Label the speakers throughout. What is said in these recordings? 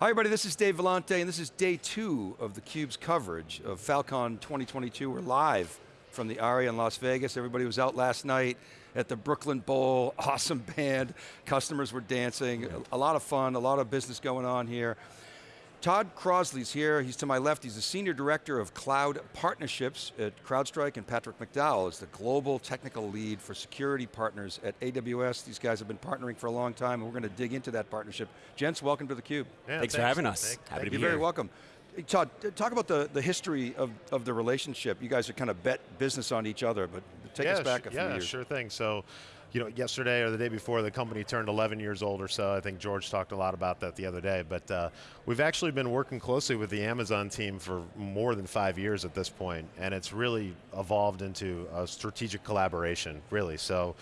Speaker 1: Hi everybody, this is Dave Vellante and this is day two of theCUBE's coverage of Falcon 2022. We're live from the Aria in Las Vegas. Everybody was out last night at the Brooklyn Bowl, awesome band, customers were dancing, a lot of fun, a lot of business going on here. Todd Crosley's here, he's to my left, he's the Senior Director of Cloud Partnerships at CrowdStrike, and Patrick McDowell is the Global Technical Lead for Security Partners at AWS. These guys have been partnering for a long time, and we're going to dig into that partnership. Gents, welcome to theCUBE.
Speaker 2: Yeah, thanks, thanks, for having us. Thank,
Speaker 1: Happy to be here. You're very welcome. Todd, talk about the, the history of, of the relationship. You guys are kind of bet business on each other, but take
Speaker 3: yeah,
Speaker 1: us back a few
Speaker 3: yeah,
Speaker 1: years.
Speaker 3: Yeah, sure thing. So you know, yesterday or the day before, the company turned 11 years old or so. I think George talked a lot about that the other day. But uh, we've actually been working closely with the Amazon team for more than five years at this point, and it's really evolved into a strategic collaboration, really. So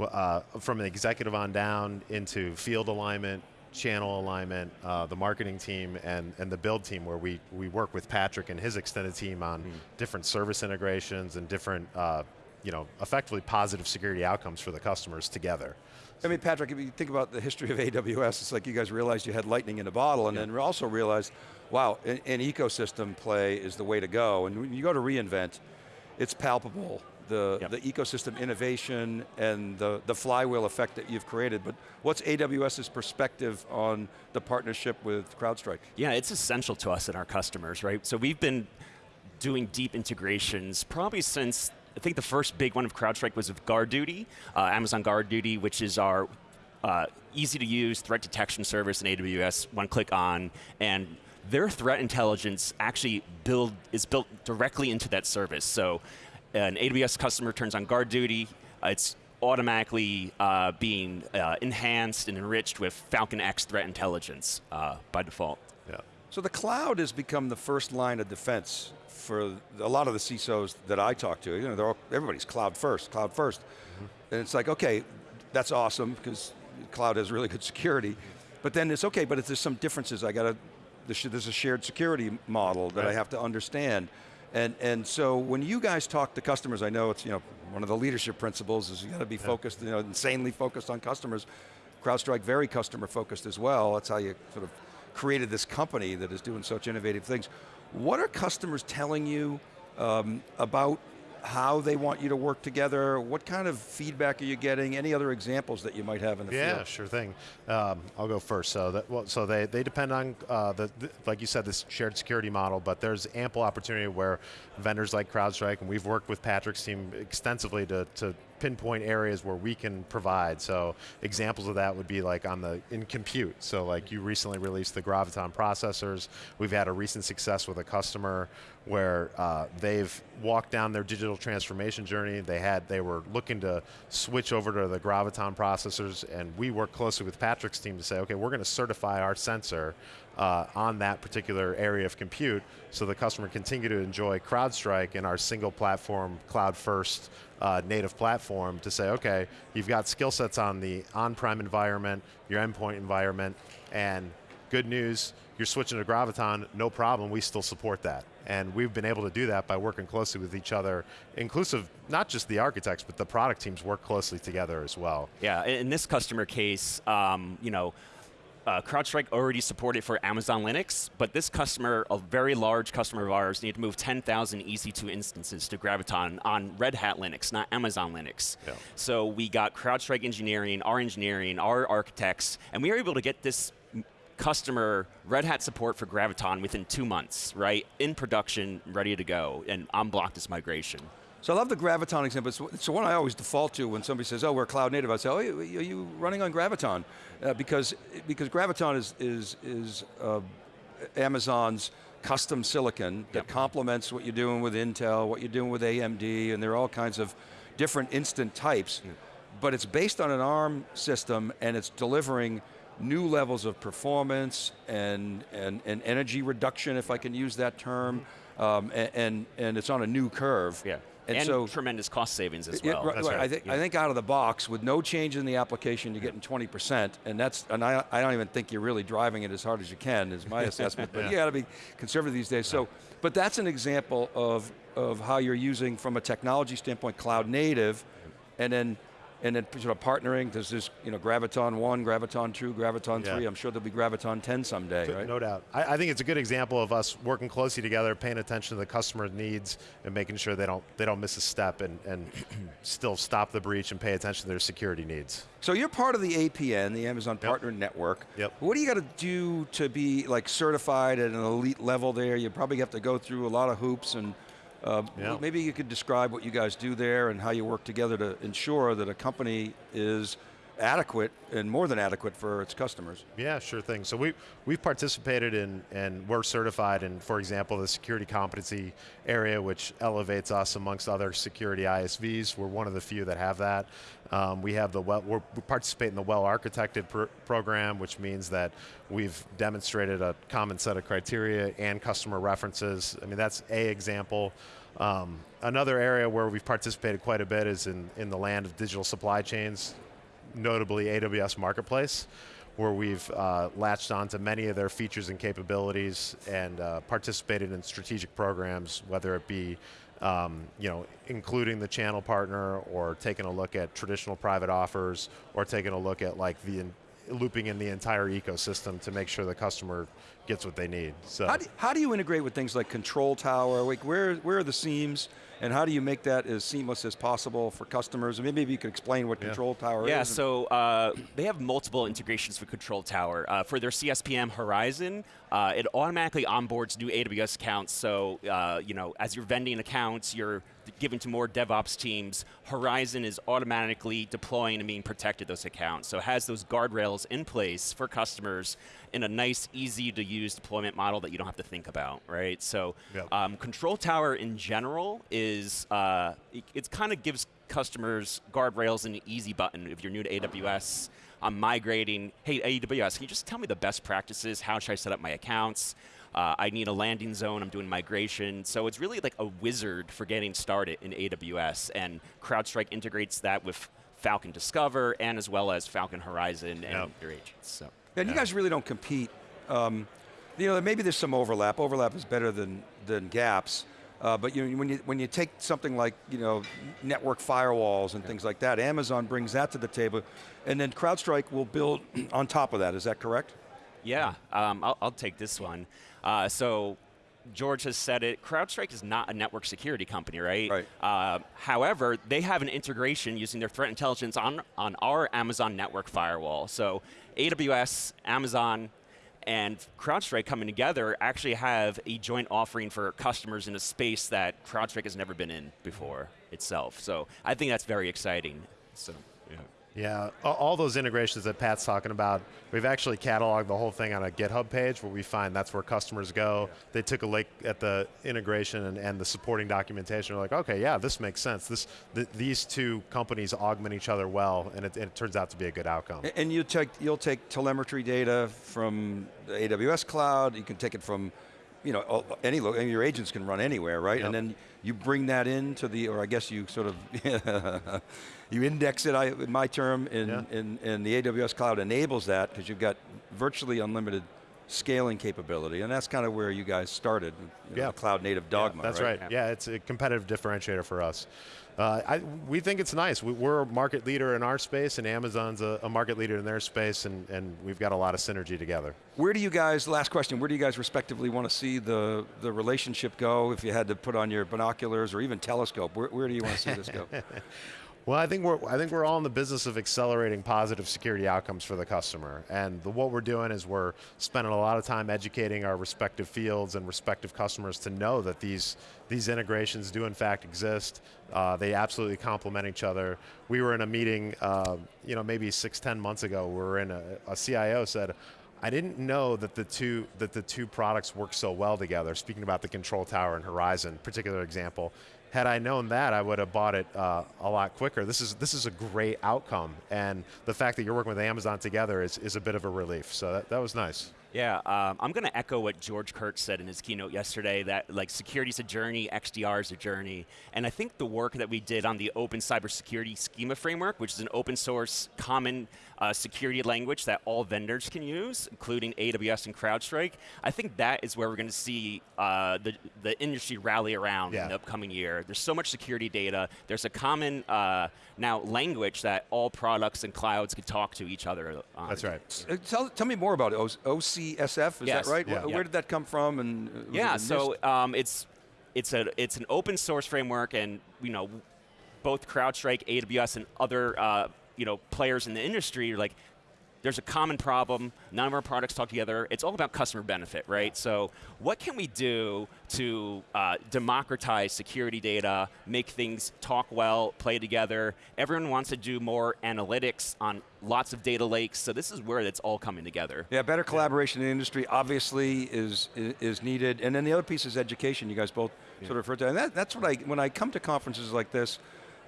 Speaker 3: uh, from an executive on down into field alignment, channel alignment, uh, the marketing team, and, and the build team where we, we work with Patrick and his extended team on mm. different service integrations and different uh, you know, effectively positive security outcomes for the customers together.
Speaker 1: I mean, Patrick, if you think about the history of AWS, it's like you guys realized you had lightning in a bottle and yeah. then also realized, wow, an, an, ecosystem play is the way to go. And when you go to reInvent, it's palpable, the, yep. the ecosystem innovation and the, the flywheel effect that you've created. But what's AWS's perspective on the partnership with CrowdStrike?
Speaker 2: Yeah, it's essential to us and our customers, right? So we've been doing deep integrations probably since I think the first big one of CrowdStrike was with GuardDuty, uh, Amazon Guard Duty, which is our uh, easy to use threat detection service in AWS, one click on, and their threat intelligence actually build, is built directly into that service. So an AWS customer turns on GuardDuty, uh, it's automatically uh, being uh, enhanced and enriched with Falcon X threat intelligence uh, by default.
Speaker 1: Yeah. So the cloud has become the first line of defense for a lot of the CISOs that I talk to, you know, all, everybody's cloud first, cloud 1st mm -hmm. And it's like, okay, that's awesome because cloud has really good security. But then it's okay, but if there's some differences. I got to, there's a shared security model that right. I have to understand. And, and so when you guys talk to customers, I know it's, you know, one of the leadership principles is you got to be yeah. focused, you know, insanely focused on customers. CrowdStrike, very customer focused as well. That's how you sort of created this company that is doing such innovative things. What are customers telling you um, about how they want you to work together? What kind of feedback are you getting? Any other examples that you might have in the
Speaker 3: yeah,
Speaker 1: field?
Speaker 3: Yeah, sure thing. Um, I'll go first. So, that, well, so they, they depend on, uh, the, the, like you said, this shared security model, but there's ample opportunity where vendors like CrowdStrike, and we've worked with Patrick's team extensively to, to pinpoint areas where we can provide. So examples of that would be like on the, in compute. So like you recently released the Graviton processors. We've had a recent success with a customer where uh, they've walked down their digital transformation journey. They had, they were looking to switch over to the Graviton processors and we worked closely with Patrick's team to say, okay, we're going to certify our sensor uh, on that particular area of compute so the customer continue to enjoy CrowdStrike in our single platform, cloud first uh, native platform to say, okay, you've got skill sets on the on-prem environment, your endpoint environment, and good news, you're switching to Graviton, no problem, we still support that. And we've been able to do that by working closely with each other, inclusive, not just the architects, but the product teams work closely together as well.
Speaker 2: Yeah, in this customer case, um, you know, uh, CrowdStrike already supported for Amazon Linux, but this customer, a very large customer of ours, needed to move 10,000 EC2 instances to Graviton on Red Hat Linux, not Amazon Linux. Yeah. So we got CrowdStrike engineering, our engineering, our architects, and we were able to get this customer Red Hat support for Graviton within two months, right? In production, ready to go, and unblock this migration.
Speaker 1: So I love the Graviton example. It's, it's the one I always default to when somebody says, oh, we're cloud native. I say, oh, are you running on Graviton? Uh, because, because Graviton is, is, is uh, Amazon's custom silicon that yep. complements what you're doing with Intel, what you're doing with AMD, and there are all kinds of different instance types. Yep. But it's based on an ARM system and it's delivering new levels of performance and, and, and energy reduction, if I can use that term, mm-hmm. Um, and, and, and it's on a new curve.
Speaker 2: Yeah. And, and so, tremendous cost savings as well.
Speaker 1: right, right. I, think,
Speaker 2: yeah.
Speaker 1: I think out of the box, with no change in the application, you're getting 20%, and that's, and I, I don't even think you're really driving it as hard as you can, is my assessment, but yeah. you got to be conservative these days. So, but that's an example of, of how you're using, from a technology standpoint, cloud native, and then and then sort of partnering. There's this, you know, Graviton 1, Graviton 2, Graviton
Speaker 3: Yeah.
Speaker 1: 3. I'm sure there'll be Graviton 10 someday, right?
Speaker 3: No doubt. I, I think it's a good example of us working closely together, paying attention to the customer needs, and making sure they don't they don't miss a step, and, and still stop the breach and pay attention to their security needs.
Speaker 1: So you're part of the APN, the Amazon
Speaker 3: Yep.
Speaker 1: Partner Network.
Speaker 3: Yep.
Speaker 1: What do you got to do to be like certified at an elite level there? You probably have to go through a lot of hoops and uh,
Speaker 3: Yeah.
Speaker 1: maybe you could describe what you guys do there and how you work together to ensure that a company is adequate and more than adequate for its customers.
Speaker 3: Yeah, sure thing. So we we've participated in and we're certified in, for example, the security competency area, which elevates us amongst other security ISVs. We're one of the few that have that. Um, we have the well, we participate in the well architected pr- program, which means that we've demonstrated a common set of criteria and customer references. I mean, that's a example. Um, another area where we've participated quite a bit is in, in the land of digital supply chains, notably AWS Marketplace, where we've uh, latched onto many of their features and capabilities and uh, participated in strategic programs, whether it be um, you know, including the channel partner or taking a look at traditional private offers or taking a look at like the looping in the entire ecosystem to make sure the customer gets what they need. So
Speaker 1: How do, how do you integrate with things like Control Tower? Like where, where are the seams and how do you make that as seamless as possible for customers? And maybe you could explain what
Speaker 3: Yeah.
Speaker 1: Control Tower
Speaker 2: Yeah,
Speaker 1: is. Yeah,
Speaker 2: so uh, they have multiple integrations for Control Tower. Uh, for their CSPM Horizon, uh, it automatically onboards new AWS accounts. So, uh, you know, as you're vending accounts, you're giving to more DevOps teams. Horizon is automatically deploying and being protected those accounts. So it has those guardrails in place for customers in a nice, easy to use deployment model that you don't have to think about, right? So
Speaker 3: Yep.
Speaker 2: um, Control Tower in general is, uh, it, it kind of gives customers guardrails and an easy button if you're new to AWS. I'm migrating, hey AWS, can you just tell me the best practices? How should I set up my accounts? Uh, I need a landing zone, I'm doing migration. So it's really like a wizard for getting started in AWS and CrowdStrike integrates that with Falcon Discover and as well as Falcon Horizon and
Speaker 3: Yep.
Speaker 2: your agents. So.
Speaker 1: And you guys really don't compete. Um, you know, maybe there's some overlap. Overlap is better than than gaps. Uh, but you know, when you when you take something like you know network firewalls and things like that, Amazon brings that to the table, and then CrowdStrike will build on top of that. Is that correct?
Speaker 2: Yeah, um, I'll, I'll take this one. Uh, so George has said it. CrowdStrike is not a network security company, right?
Speaker 1: Right.
Speaker 2: Uh, however, they have an integration using their threat intelligence on on our Amazon network firewall. So AWS, Amazon, and CrowdStrike coming together actually have a joint offering for customers in a space that CrowdStrike has never been in before itself. So I think that's very exciting. So yeah.
Speaker 3: Yeah, all those integrations that Pat's talking about, we've actually cataloged the whole thing on a GitHub page where we find that's where customers go. They took a look at the integration and, and the supporting documentation. They're like, okay, yeah, this makes sense. This, th- these two companies augment each other well, and it, it turns out to be a good outcome.
Speaker 1: And you take you'll take telemetry data from the AWS cloud. You can take it from you know any your agents can run anywhere, right?
Speaker 3: Yep.
Speaker 1: And then you bring that into the, or I guess you sort of you index it. I, in my term, in,
Speaker 3: Yeah.
Speaker 1: in in the AWS cloud enables that because you've got virtually unlimited scaling capability, and that's kind of where you guys started. You know,
Speaker 3: Yeah.
Speaker 1: cloud native dogma.
Speaker 3: That's
Speaker 1: right.
Speaker 3: right. Yeah, it's a competitive differentiator for us. Uh, I, we think it's nice. We, we're a market leader in our space, and Amazon's a, a market leader in their space, and, and we've got a lot of synergy together.
Speaker 1: Where do you guys, last question, where do you guys respectively want to see the, the relationship go if you had to put on your binoculars or even telescope? Where, where do you want to see this go?
Speaker 3: Well, I think we're I think we're all in the business of accelerating positive security outcomes for the customer, and the, what we're doing is we're spending a lot of time educating our respective fields and respective customers to know that these these integrations do in fact exist. Uh, they absolutely complement each other. We were in a meeting, uh, you know, maybe six ten months ago. We were in a, a CIO said. I didn't know that the two that the two products work so well together. Speaking about the Control Tower and Horizon, particular example, had I known that, I would have bought it uh, a lot quicker. This is this is a great outcome, and the fact that you're working with Amazon together is, is a bit of a relief. So that, that was nice.
Speaker 2: Yeah, um, I'm going to echo what George Kurtz said in his keynote yesterday. That like security is a journey, XDR is a journey, and I think the work that we did on the Open Cybersecurity Schema Framework, which is an open source common uh, security language that all vendors can use, including AWS and CrowdStrike. I think that is where we're going to see uh, the the industry rally around
Speaker 3: Yeah.
Speaker 2: in the upcoming year. There's so much security data. There's a common uh, now language that all products and clouds can talk to each other. On.
Speaker 3: That's right.
Speaker 1: Uh, Tell, tell me more about it. O- is
Speaker 2: Yes.
Speaker 1: that right?
Speaker 3: Yeah.
Speaker 1: Wh-
Speaker 2: Yeah.
Speaker 1: Where did that come from? And uh,
Speaker 2: Yeah, so um, it's it's a it's an open source framework, and you know, both CrowdStrike, AWS, and other uh, you know players in the industry are like. There's a common problem. None of our products talk together. It's all about customer benefit, right? So, what can we do to uh, democratize security data, make things talk well, play together? Everyone wants to do more analytics on lots of data lakes. So, this is where it's all coming together.
Speaker 1: Yeah, better collaboration in the industry obviously is, is needed, and then the other piece is education. You guys both sort of referred to, and that, that's what I when I come to conferences like this,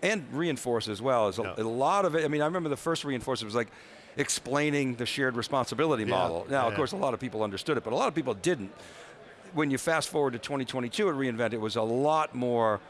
Speaker 1: and reinforce as well is a,
Speaker 3: Yeah.
Speaker 1: a lot of it. I mean, I remember the first reinforce it was like explaining the shared responsibility
Speaker 3: Yeah.
Speaker 1: model. Now, of course, a lot of people understood it, but a lot of people didn't. When you fast forward to 2022 at reInvent, it was a lot more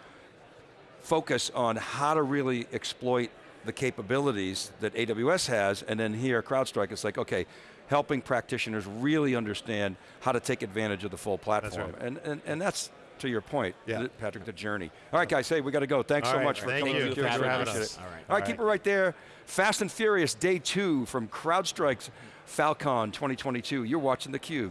Speaker 1: focus on how to really exploit the capabilities that AWS has, and then here, CrowdStrike, it's like, okay, helping practitioners really understand how to take advantage of the full platform.
Speaker 3: right.
Speaker 1: And, and, and that's, to your point,
Speaker 3: Yeah.
Speaker 1: Patrick, the journey. All right, guys, hey, we got to go. Thanks
Speaker 3: All
Speaker 1: so
Speaker 3: right,
Speaker 1: much for coming.
Speaker 3: thank you.
Speaker 1: to the
Speaker 3: Thanks for having
Speaker 1: Appreciate
Speaker 3: us.
Speaker 1: it.
Speaker 2: All right.
Speaker 1: All right, keep it right there. Fast and Furious, day two from CrowdStrike's Falcon 2022. You're watching theCUBE.